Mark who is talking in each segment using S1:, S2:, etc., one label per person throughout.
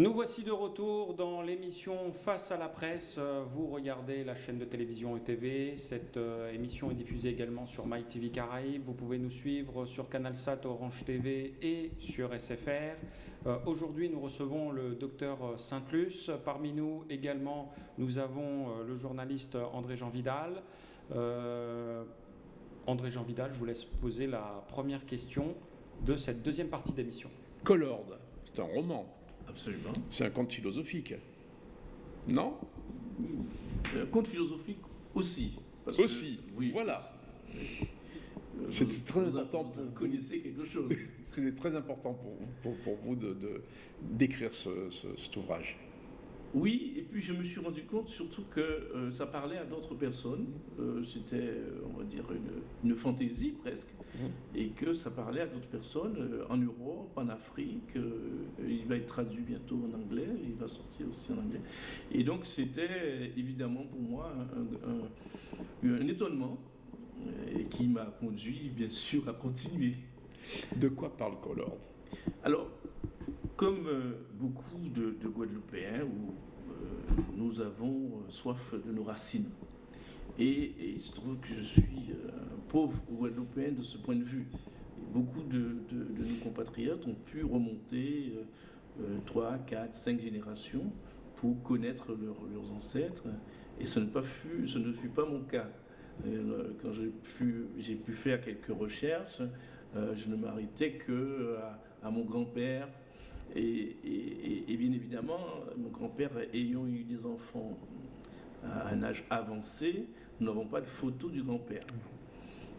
S1: Nous voici de retour dans l'émission Face à la presse. Euh, vous regardez la chaîne de télévision ETV. Cette euh, émission est diffusée également sur MyTV Caraïbes. Vous pouvez nous suivre sur CanalSat, Orange TV et sur SFR. Euh, aujourd'hui, nous recevons le docteur Saint-Luce. Parmi nous également, nous avons le journaliste André-Jean Vidal. André-Jean Vidal, je vous laisse poser la première question de cette deuxième partie d'émission.
S2: Colord, c'est un roman.
S3: Absolument.
S2: C'est un conte philosophique. Non
S3: Un conte philosophique aussi.
S2: aussi, oui. Voilà. C'était très important.
S3: Vous, vous connaissez quelque chose.
S2: C'était très important pour, pour, vous de, d'écrire ce, cet ouvrage.
S3: Oui, et puis je me suis rendu compte surtout que euh, ça parlait à d'autres personnes. Euh, c'était, euh, on va dire, une, une fantaisie presque. Mmh. Et que ça parlait à d'autres personnes en Europe, en Afrique. il va être traduit bientôt en anglais. Il va sortir aussi en anglais. Et donc c'était évidemment pour moi un, un, un étonnement et qui m'a conduit bien sûr à continuer.
S2: De quoi parle Collord
S3: Alors, comme euh, beaucoup de, Guadeloupéens, euh, nous avons euh, soif de nos racines. Et, il se trouve que je suis un pauvre Guadeloupéen de ce point de vue. beaucoup de, nos compatriotes ont pu remonter trois, quatre, cinq générations pour connaître leurs ancêtres. Et ce, ne fut pas mon cas. quand j'ai pu faire quelques recherches, je ne m'arrêtais que à mon grand-père, et, bien évidemment, mon grand-père ayant eu des enfants à un âge avancé, nous n'avons pas de photo du grand-père.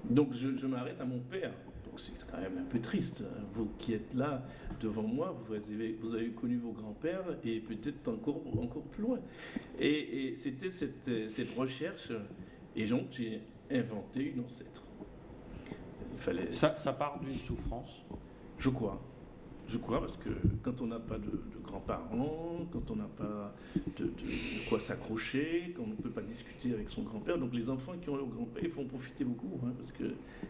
S3: Donc je, m'arrête à mon père. Donc c'est quand même un peu triste. Hein. Vous qui êtes là devant moi, vous avez, vous avez connu vos grands-pères et peut-être encore, encore plus loin. Et, c'était cette, cette, recherche, et donc j'ai inventé une ancêtre.
S1: Il fallait... ça, ça part d'une souffrance?
S3: Je crois. Je crois, parce que quand on n'a pas de, grands-parents, quand on n'a pas de, quoi s'accrocher, quand on ne peut pas discuter avec son grand-père, donc les enfants qui ont leur grand-père, il faut en profiter beaucoup, hein, parce que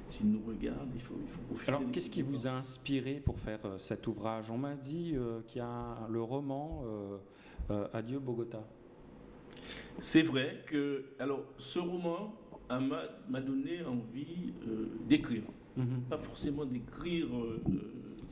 S3: s'ils nous regardent, il faut, il faut profiter.
S1: Alors, qu'est-ce qui vous a inspiré pour faire euh, cet ouvrage? On m'a dit euh, qu'il y a le roman euh, Adieu Bogota.
S3: C'est vrai que, alors, ce roman m'a donné envie d'écrire. Mhm. Pas forcément d'écrire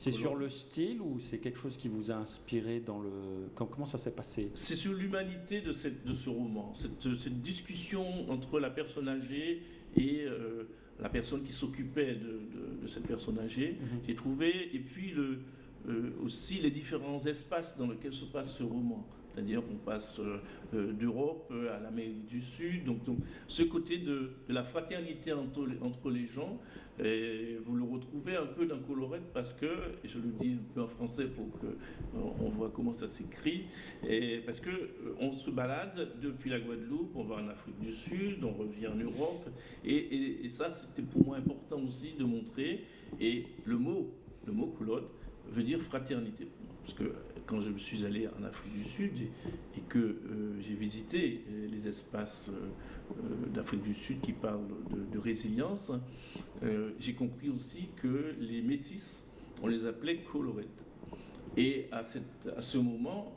S1: c'est sur le style ou c'est quelque chose qui vous a inspiré dans le... Comment ça s'est passé?
S3: C'est sur l'humanité de, de ce roman, cette, cette, discussion entre la personne âgée et euh, la personne qui s'occupait de, de, cette personne âgée. Mhm. J'ai trouvé, et puis le, euh, aussi les différents espaces dans lesquels se passe ce roman. C'est-à-dire qu'on passe euh, d'Europe à l'Amérique du Sud. Donc, ce côté de, la fraternité entre, les gens, vous le retrouvez un peu dans Colorette parce que, et je le dis un peu en français pour qu'on euh, voit comment ça s'écrit, parce qu'on euh, se balade depuis la Guadeloupe, on va en Afrique du Sud, on revient en Europe, et, ça c'était pour moi important aussi de montrer, et le mot, le mot veut dire fraternité Parce que quand je suis allé en Afrique du Sud et, que euh, j'ai visité les espaces euh, d'Afrique du Sud qui parlent de, résilience, euh, j'ai compris aussi que les métis, on les appelait colorettes. Et à, ce moment,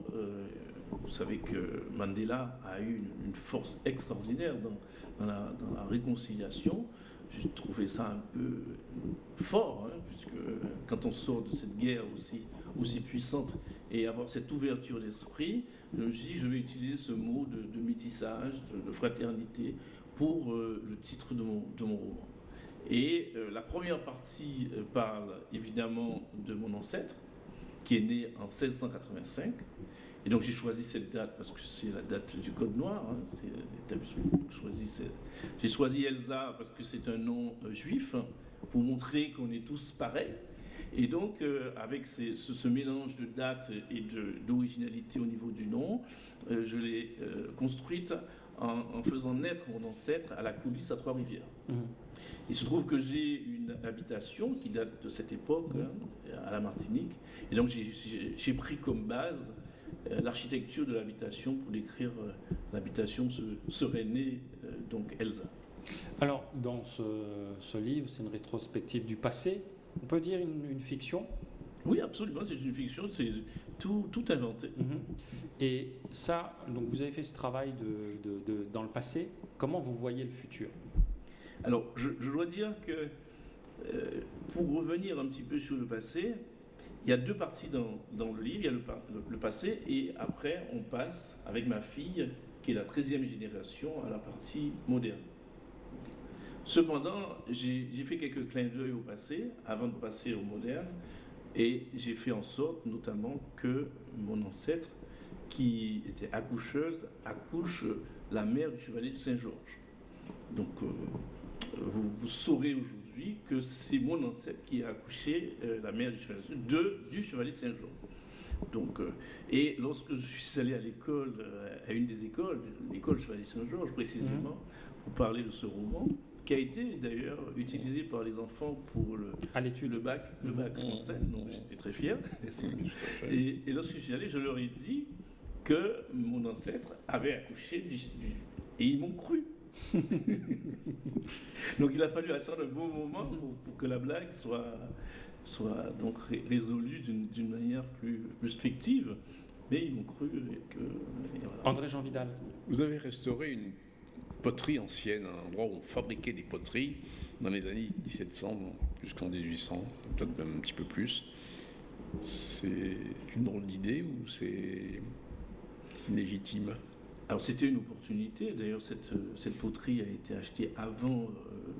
S3: vous savez que Mandela a eu une, force extraordinaire dans, la, dans, la, réconciliation. J'ai trouvé ça un peu fort, hein, puisque quand on sort de cette guerre aussi, aussi puissante, et avoir cette ouverture d'esprit, je me suis dit, je vais utiliser ce mot de, métissage, de, fraternité, pour euh, le titre de mon, roman. Et euh, la première partie euh, parle évidemment de mon ancêtre, qui est né en 1685. Et donc j'ai choisi cette date parce que c'est la date du Code Noir. Hein, j'ai choisi Elsa parce que c'est un nom juif, hein, pour montrer qu'on est tous pareils. Et donc, euh, avec ce, mélange de dates et d'originalité au niveau du nom, euh, je l'ai euh, construite en, faisant naître mon ancêtre à la coulisse à Trois-Rivières. Mmh. Il se trouve que j'ai une habitation qui date de cette époque, hein, à la Martinique, et donc j'ai pris comme base l'architecture de l'habitation pour décrire l'habitation serait née donc Elsa.
S1: Alors, dans ce livre, c'est une rétrospective du passé, on peut dire une, fiction
S3: Oui, absolument, c'est une fiction, c'est tout, tout inventé.
S1: Mhm. Et ça, donc vous avez fait ce travail de, de- de- dans le passé. Comment vous voyez le futur?
S3: Alors, je, je dois dire que euh, pour revenir un petit peu sur le passé, il y a deux parties dans, dans le livre. Il y a le, le- le passé et après, on passe avec ma fille, qui est la 13e génération, à la partie moderne. Cependant, j'ai fait quelques clins d'œil au passé avant de passer au moderne et j'ai fait en sorte notamment que mon ancêtre, qui était accoucheuse, accouche la mère du chevalier de Saint-Georges. Donc, euh, vous, vous saurez aujourd'hui que c'est mon ancêtre qui a accouché euh, la mère du chevalier, de, du chevalier de Saint-Georges. Donc, euh, et lorsque je suis allé à l'école, à une des écoles, l'école Chevalier Saint-Georges précisément, pour parler de ce roman, qui a été d'ailleurs utilisé par les enfants pour le,
S1: à l'étude
S3: le bac, le bac français, donc j'étais très fier. Et, et lorsque je suis allé, je leur ai dit que mon ancêtre avait accouché du, du- et ils m'ont cru. donc il a fallu attendre un bon moment pour, pour que la blague soit, soit donc ré- résolue d'une d'une manière plus, plus fictive. Mais ils m'ont cru et que et voilà.
S1: André Jean Vidal.
S2: Vous avez restauré une poterie ancienne, un endroit où on fabriquait des poteries dans les années 1700 jusqu'en 1800, peut-être même un petit peu plus. C'est une drôle d'idée ou c'est légitime?
S3: Alors c'était une opportunité. D'ailleurs, cette, cette poterie a été achetée avant euh,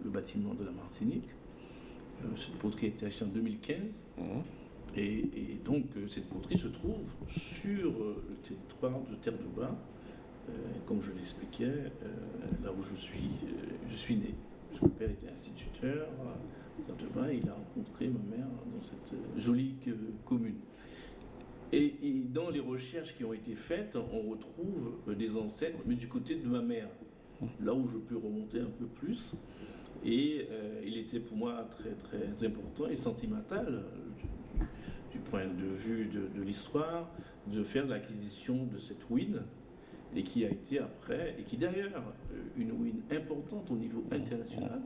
S3: le bâtiment de la Martinique. Euh, cette poterie a été achetée en 2015.
S2: Hein
S3: Et, et donc, euh, cette poterie se trouve sur le territoire de Terre de Bas, comme je l'expliquais, euh, là où je suis, euh, je suis né. Son père était instituteur il a rencontré ma mère dans cette euh, jolie euh, commune. Et, dans les recherches qui ont été faites, on retrouve euh, des ancêtres, mais du côté de ma mère, là où je peux remonter un peu plus. Et euh, il était pour moi très très important et sentimental euh, du, du point de vue de, de l'histoire de faire l'acquisition de cette win et qui a été après, et qui d'ailleurs euh, une win importante au niveau international,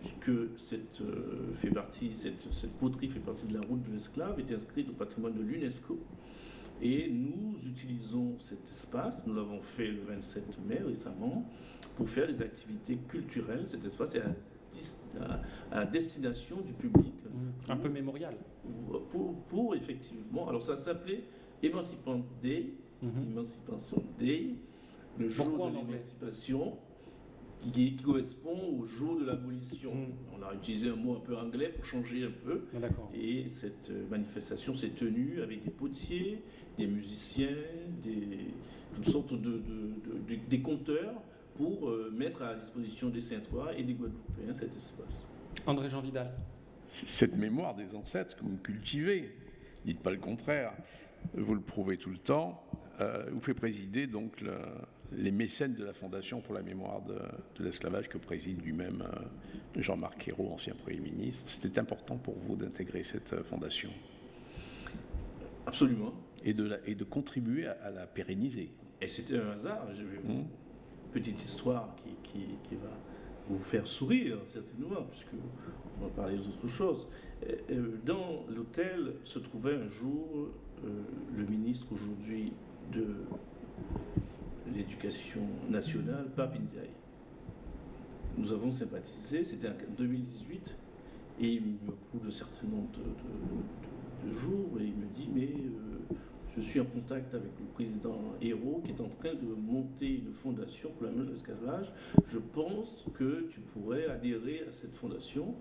S3: puisque cette, euh, fait partie, cette, cette poterie fait partie de la route de l'esclave, est inscrite au patrimoine de l'UNESCO. Et nous utilisons cet espace, nous l'avons fait le 27 mai récemment, pour faire des activités culturelles. Cet espace est à, dis- à- à destination du public.
S1: Un peu mémorial.
S3: Pour, pour effectivement, alors ça s'appelait Emancipant Day,
S1: Mhm.
S3: Emancipation Day, le jour
S1: Pourquoi
S3: de l'émancipation, qui, qui correspond au jour de l'abolition.
S1: Mm.
S3: On a utilisé un mot un peu anglais pour changer un peu.
S1: Ah.
S3: Et cette euh, manifestation s'est tenue avec des potiers, des musiciens, des, toutes sortes de, de- de- de- des conteurs pour euh, mettre à la disposition des Saintois et des Guadeloupéens cet espace.
S1: André Jean Vidal.
S2: Cette mémoire des ancêtres que vous cultivez, dites pas le contraire, vous le prouvez tout le temps, euh, vous fait présider donc le- les mécènes de la Fondation pour la mémoire de, de l'esclavage que préside lui-même euh, Jean-Marc Ayrault, ancien Premier ministre. C'était important pour vous d'intégrer cette euh, fondation?
S3: Absolument.
S2: et de, la- et de contribuer à, à la pérenniser.
S3: Et c'était un hasard. Je vais vous-
S2: Mhm.
S3: Petite histoire qui, qui- qui va vous faire sourire, certainement, puisque on va parler d'autre chose. Euh, Dans l'hôtel se trouvait un jour euh, le ministre aujourd'hui de l'éducation nationale, Pape Ndiaye. Nous avons sympathisé, c'était en 2018, et il me coule un certain nombre de, de- de- de jours, et il me dit, mais euh, je suis en contact avec le président Hérault qui est en train de monter une fondation pour la main de l'esclavage. Je pense que tu pourrais adhérer à cette fondation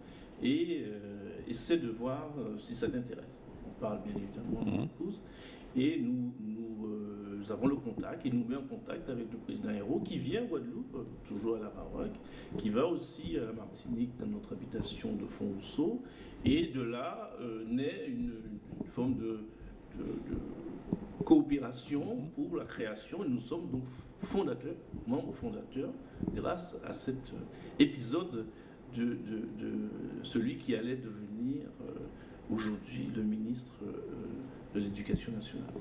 S3: et euh, essaie de voir euh, si ça t'intéresse. On parle bien évidemment de
S2: Mhm.
S3: mon épouse. Et nous, nous, euh, nous avons le contact, il nous met en contact avec le président Hérault qui vient à Guadeloupe, euh, toujours à la Maroc, qui va aussi à la Martinique dans notre habitation de Fonrousseau. Et de là euh, naît une, forme de, coopération pour la création. Et nous sommes donc fondateurs, membres fondateurs, grâce à cet euh, épisode de, celui qui allait devenir aujourd'hui le ministre de l'Éducation nationale.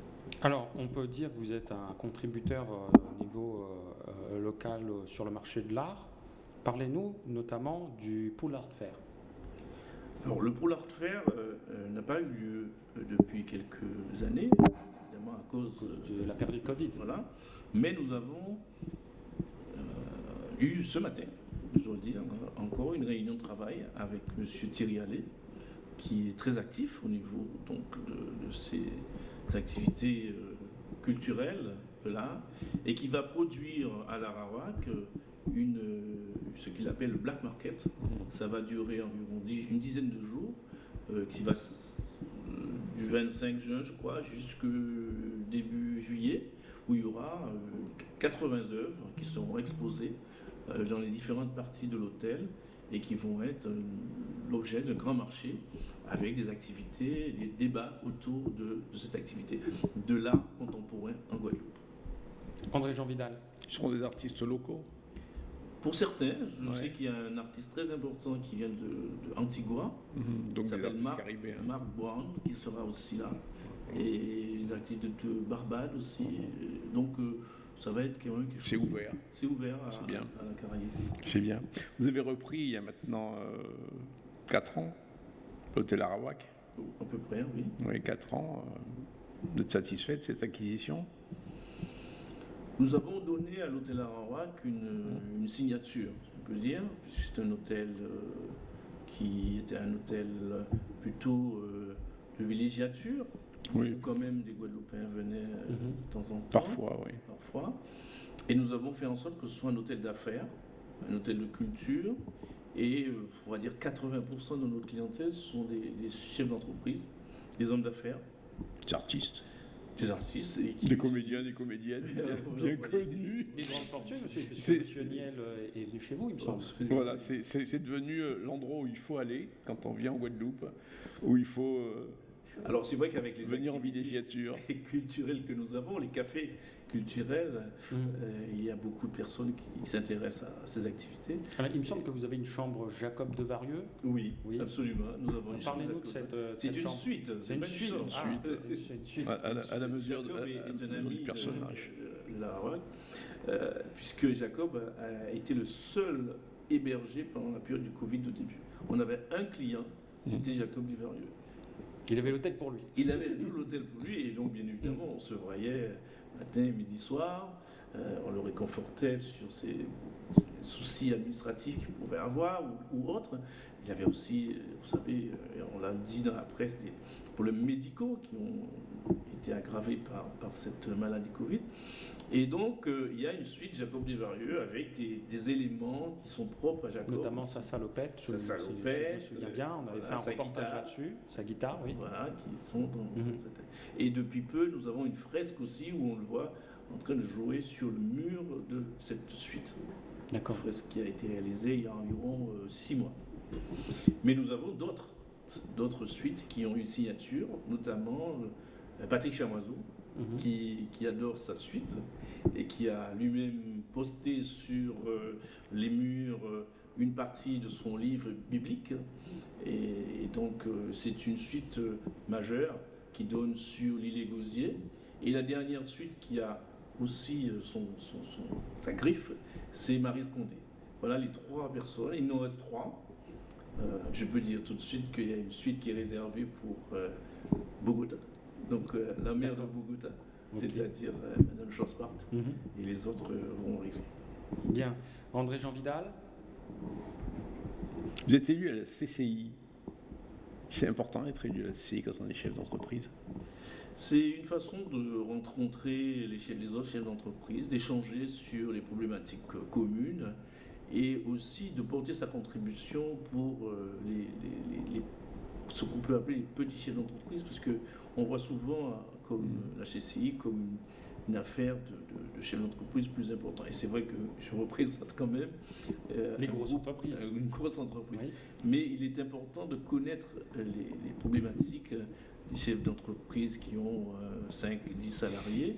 S1: Alors, on peut dire que vous êtes un contributeur euh, au niveau euh, euh, local sur le marché de l'art. Parlez-nous notamment du Pool Art Fair.
S3: Alors, le Polar Fair euh, euh, n'a pas eu lieu depuis quelques années, évidemment à cause
S1: de la période Covid.
S3: Voilà. Mais nous avons euh, eu ce matin, je dois dire, encore une réunion de travail avec M. Thierry Allais, qui est très actif au niveau donc, de, de ses activités euh, culturelles là, et qui va produire à l'Arawak une, euh, ce qu'il appelle le Black Market. Ça va durer environ une dizaine de jours, euh, qui va du 25 juin, je crois, jusqu'au début juillet, où il y aura euh, 80 œuvres qui seront exposées dans les différentes parties de l'hôtel et qui vont être l'objet d'un grand marché avec des activités, des débats autour de, de cette activité, de l'art contemporain en Guadeloupe.
S1: André Jean Vidal.
S2: Ce seront des artistes locaux.
S3: Pour certains, je
S2: Ouais.
S3: sais qu'il y a un artiste très important qui vient de, de Antigua,
S2: Donc des
S3: s'appelle Marc-. Mark Brown, qui sera aussi là, et les artistes de, de Barbade aussi. Donc euh, ça va être quand même quelque
S2: C'est
S3: chose-
S2: ouvert,
S3: C'est ouvert à,
S2: C'est bien.
S3: à la Caraïbe.
S2: c'est bien. Vous avez repris il y a maintenant 4 ans l'hôtel Arawak.
S3: À peu près, oui.
S2: Oui, 4 ans. euh, Vous êtes satisfait de cette acquisition
S3: Nous avons donné à l'hôtel Arawak une, une signature, on peut dire, puisque c'est un hôtel euh, qui était un hôtel euh, plutôt euh, de villégiature,
S2: Oui,
S3: où quand même des Guadeloupéens venaient euh,
S1: Mhm.
S3: de temps en temps.
S2: parfois, oui.
S3: parfois. Et nous avons fait en sorte que ce soit un hôtel d'affaires, un hôtel de culture. Et euh, on va dire 80% de notre clientèle sont des, des chefs d'entreprise, des hommes d'affaires,
S2: Des artistes.
S3: des artistes. et qui-
S2: Des comédiens, des comédiennes, bien, connus.
S1: Des grandes fortunes, monsieur, puisque monsieur Niel euh, est venu chez vous, il me semble.
S2: Voilà, c'est c'est- c'est devenu euh, l'endroit où il faut aller quand on vient en Guadeloupe, où il faut euh,
S3: Alors c'est vrai qu'avec les
S2: venir en
S3: activités
S2: villégiature.
S3: culturelles que nous avons, les cafés culturels,
S1: Mhm.
S3: euh, il y a beaucoup de personnes qui, s'intéressent à, ces activités.
S1: Alors, il me semble que vous avez une chambre Jacob de Varieux.
S3: Oui,
S1: Oui.
S3: absolument. Nous avons une
S1: Parlez-nous
S3: chambre
S1: de
S3: à
S1: cette, euh, de
S3: C'est une suite.
S1: C'est une suite. Ah, c'est une suite.
S2: À, à la, à la mesure de,
S3: Jacob
S2: à-
S3: est, un ami de-
S2: personnage.
S3: de, de la euh, puisque Jacob a été le seul hébergé pendant la période du Covid au début. On avait un client, c'était Jacob Duverieux.
S1: Il avait l'hôtel pour lui.
S3: Il avait tout l'hôtel pour lui, et donc bien évidemment, on se voyait matin, midi, soir. Euh, on le réconfortait sur ses, soucis administratifs qu'il pouvait avoir ou, autres. Il y avait aussi, euh, vous savez, euh, on l'a dit dans la presse, problèmes médicaux qui ont été aggravés par, par cette maladie Covid. Et donc, euh, il y a une suite Jacob Desvarieux avec des, des éléments qui sont propres à Jacob.
S1: Notamment sa salopette.
S3: Sa
S1: je- si- si
S3: salopette,
S1: Je me souviens bien, on avait
S3: voilà,
S1: fait un
S3: sa
S1: reportage là-dessus. Sa guitare, oui.
S3: Voilà, qui sont dans
S1: Mhm.
S3: cette- Et depuis peu, nous avons une fresque aussi où on le voit en train de jouer sur le mur de cette suite. Une
S1: D'accord.
S3: fresque qui a été réalisée il y a environ euh, six mois. Mais nous avons d'autres, d'autres suites qui ont une signature, notamment euh, Patrick Chamoiseau,
S1: Mhm.
S3: qui, qui adore sa suite et qui a lui-même posté sur euh, les murs euh, une partie de son livre biblique. Et, et donc c'est une suite majeure qui donne sur l'île Gosier. Et la dernière suite qui a aussi son, son- son- sa griffe, c'est Marie Condé. Voilà les trois personnes. Il nous reste trois. Euh, je peux dire tout de suite qu'il y a une suite qui est réservée pour euh, Bogota. Donc euh, la mère de. Bogota, c'est-à-dire euh, Madame Chospart.
S1: Mhm.
S3: Et les autres euh, vont arriver.
S1: Bien. André Jean Vidal.
S2: Vous êtes élu à la CCI. C'est important d'être élu à la CCI quand on est chef d'entreprise.
S3: C'est une façon de rencontrer les, chefs, les autres chefs d'entreprise, d'échanger sur les problématiques euh, communes et aussi de porter sa contribution pour euh, les, les- les- les- ce qu'on peut appeler les petits chefs d'entreprise, parce que on voit souvent euh, comme la CCI comme une, affaire de, de, de chef d'entreprise plus important. Et c'est vrai que je représente quand même euh,
S1: Les grosses
S3: groupe,
S1: entreprises.
S3: une grosse entreprise.
S1: Oui.
S3: Mais il est important de connaître les, les problématiques des chefs d'entreprise qui ont 5, 10 salariés.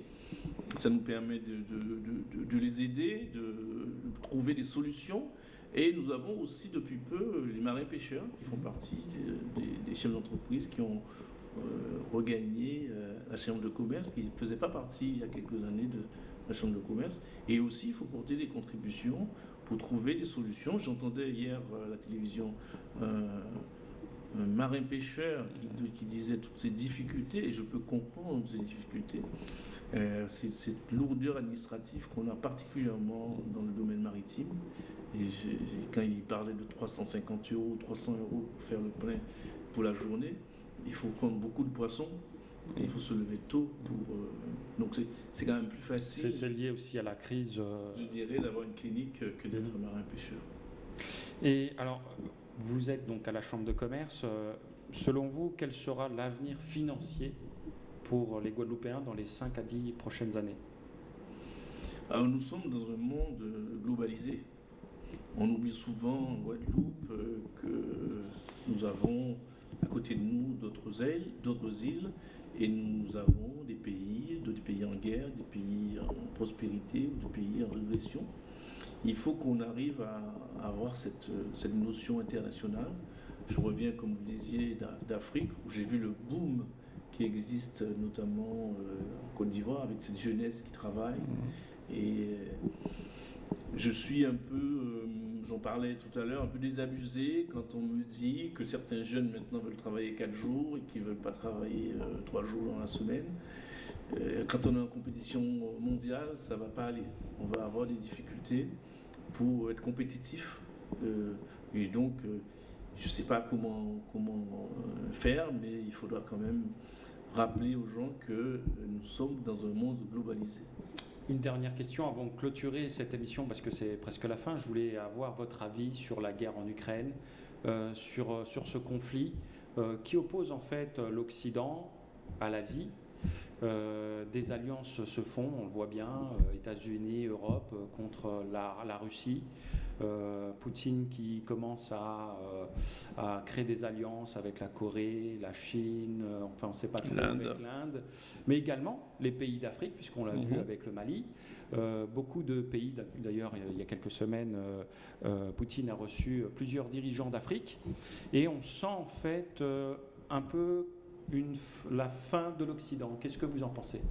S3: Ça nous permet de, les aider, de trouver des solutions. Et nous avons aussi depuis peu euh, les marins pêcheurs qui font partie des, chefs d'entreprise qui ont euh, regagné euh, la chambre de commerce, qui ne faisait pas partie il y a quelques années de la chambre de commerce. Et aussi, il faut porter des contributions pour trouver des solutions. J'entendais hier euh, la télévision euh, marin-pêcheur qui, disait toutes ces difficultés, et je peux comprendre ces difficultés, euh, cette lourdeur administrative qu'on a particulièrement dans le domaine maritime. Et quand il parlait de 350 euros, 300 euros pour faire le plein pour la journée, il faut prendre beaucoup de poissons et il faut se lever tôt. Pour, euh, donc c'est quand même plus facile.
S1: C'est lié aussi à la crise.
S3: Euh, je dirais d'avoir une clinique que d'être mmh. marin-pêcheur.
S1: Et alors, vous êtes donc à la Chambre de commerce. Euh, selon vous, quel sera l'avenir financier pour les Guadeloupéens dans les 5 à 10 prochaines années?
S3: Alors, nous sommes dans un monde globalisé. On oublie souvent en Guadeloupe euh, que nous avons à côté de nous d'autres îles, d'autres îles, et nous avons des pays, des pays en guerre, des pays en prospérité ou des pays en régression il faut qu'on arrive à, avoir cette, notion internationale. Je reviens, comme vous disiez, d'Afrique, où j'ai vu le boom qui existe notamment euh, en Côte d'Ivoire, avec cette jeunesse qui travaille. Mmh. Et euh, je suis un peu, euh, j'en parlais tout à l'heure, un peu désabusé quand on me dit que certains jeunes maintenant veulent travailler 4 jours et qu'ils ne veulent pas travailler 3 jours dans la semaine. quand on est en compétition mondiale, ça ne va pas aller. On va avoir des difficultés pour être compétitif. Euh, et donc, euh, je ne sais pas comment, euh, faire, mais il faudra quand même rappeler aux gens que nous sommes dans un monde globalisé.
S1: Une dernière question avant de clôturer cette émission, parce que c'est presque la fin. Je voulais avoir votre avis sur la guerre en Ukraine, sur ce conflit qui oppose en fait l'Occident à l'Asie euh, des alliances se font, on le voit bien, euh, États-Unis, Europe euh, contre la, Russie. Poutine qui commence à, créer des alliances avec la Corée, la Chine, enfin on ne sait pas trop avec l'Inde, mais également les pays d'Afrique, puisqu'on l'a vu mhm. avec le Mali. beaucoup de pays, d'ailleurs il y a quelques semaines, Poutine a reçu plusieurs dirigeants d'Afrique, et on sent en fait un peu la fin de l'Occident. Qu'est-ce que vous en pensez?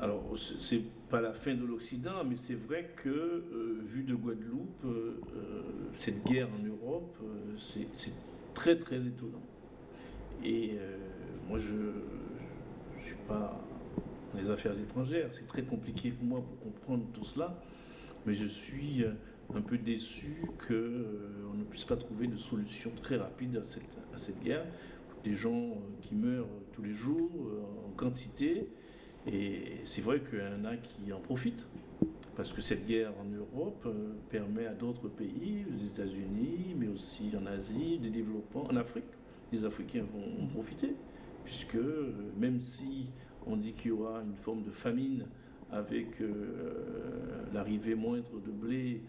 S3: Alors, c'est pas la fin de l'Occident, mais c'est vrai que, euh, vu de Guadeloupe, euh, euh, cette guerre en Europe, c'est très très étonnant. Et moi, je ne suis pas dans les affaires étrangères, c'est très compliqué pour moi pour comprendre tout cela, mais je suis un peu déçu qu'on ne puisse pas trouver de solution très rapide à cette guerre des gens euh, qui meurent tous les jours euh, en quantité. Et c'est vrai qu'il y en a qui en profitent, parce que cette guerre en Europe euh, permet à d'autres pays, les États-Unis, mais aussi en Asie, des développements, en Afrique, les Africains vont en profiter, puisque même si on dit qu'il y aura une forme de famine avec l'arrivée moindre de blé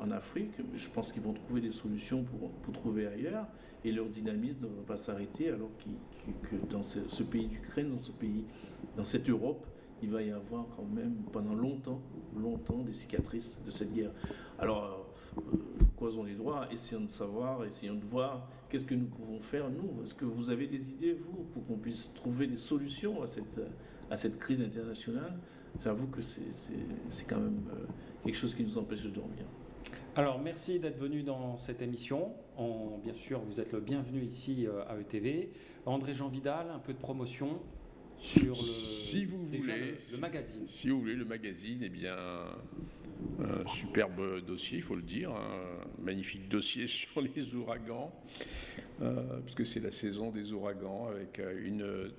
S3: en Afrique, je pense qu'ils vont trouver des solutions pour, pour trouver ailleurs et leur dynamisme ne va pas s'arrêter alors que dans ce, pays d'Ukraine, dans ce pays, dans cette Europe, il va y avoir quand même pendant longtemps, longtemps des cicatrices de cette guerre. Alors, euh, croisons les droits, essayons de savoir, essayons de voir qu'est-ce que nous pouvons faire, nous. Est-ce que vous avez des idées, vous, pour qu'on puisse trouver des solutions à cette, à cette crise internationale? J'avoue que c'est quand même euh, quelque chose qui nous empêche de dormir.
S1: Alors, merci d'être venu dans cette émission. bien sûr, vous êtes le bienvenu ici euh, à ETV. André-Jean Vidal, un peu de promotion sur le,
S2: si vous voulez,
S1: le, magazine.
S2: Si vous voulez, le magazine, eh bien, un superbe dossier, il faut le dire, un magnifique dossier sur les ouragans, euh, puisque c'est la saison des ouragans, avec euh, une,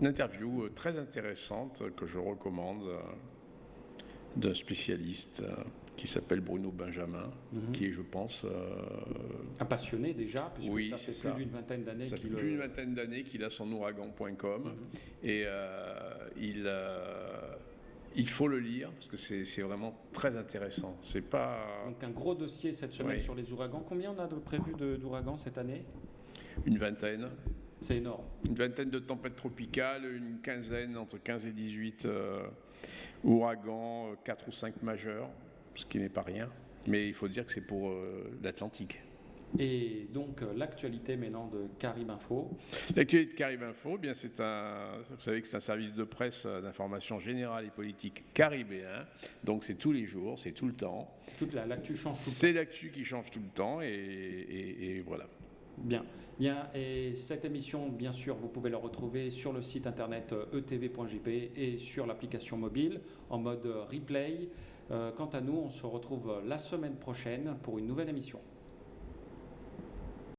S2: une, interview très intéressante que je recommande d'un spécialiste qui s'appelle Bruno Benjamin, mhm. qui est, je pense... Euh,
S1: un passionné déjà, puisque oui, ça fait plus d'une vingtaine d'années
S2: qu'il... Ça fait plus d'une vingtaine d'années qu'il a son ouragan.com, mhm. et euh, il, euh, il faut le lire, parce que c'est vraiment très intéressant. C'est pas...
S1: Donc un gros dossier cette semaine sur les ouragans. Combien on a de prévu d'ouragans cette année?
S2: Une vingtaine.
S1: C'est énorme.
S2: Une vingtaine de tempêtes tropicales, une quinzaine, entre 15 et 18 ouragans, 4 ou 5 majeurs ce qui n'est pas rien. Mais il faut dire que c'est pour euh, l'Atlantique.
S1: Et donc euh, l'actualité maintenant de Carib Info.
S2: L'actualité de Carib Info, eh bien c'est un, vous savez que c'est un service de presse euh, d'information générale et politique caribéen. Donc c'est tous les jours, c'est tout le temps.
S1: Toute l'actu change tout le temps.
S2: C'est l'actu qui change tout le temps et, et voilà.
S1: Bien. Bien, et cette émission, bien sûr, vous pouvez la retrouver sur le site internet etv.jp et sur l'application mobile en mode replay. Quant à nous, on se retrouve la semaine prochaine pour une nouvelle émission.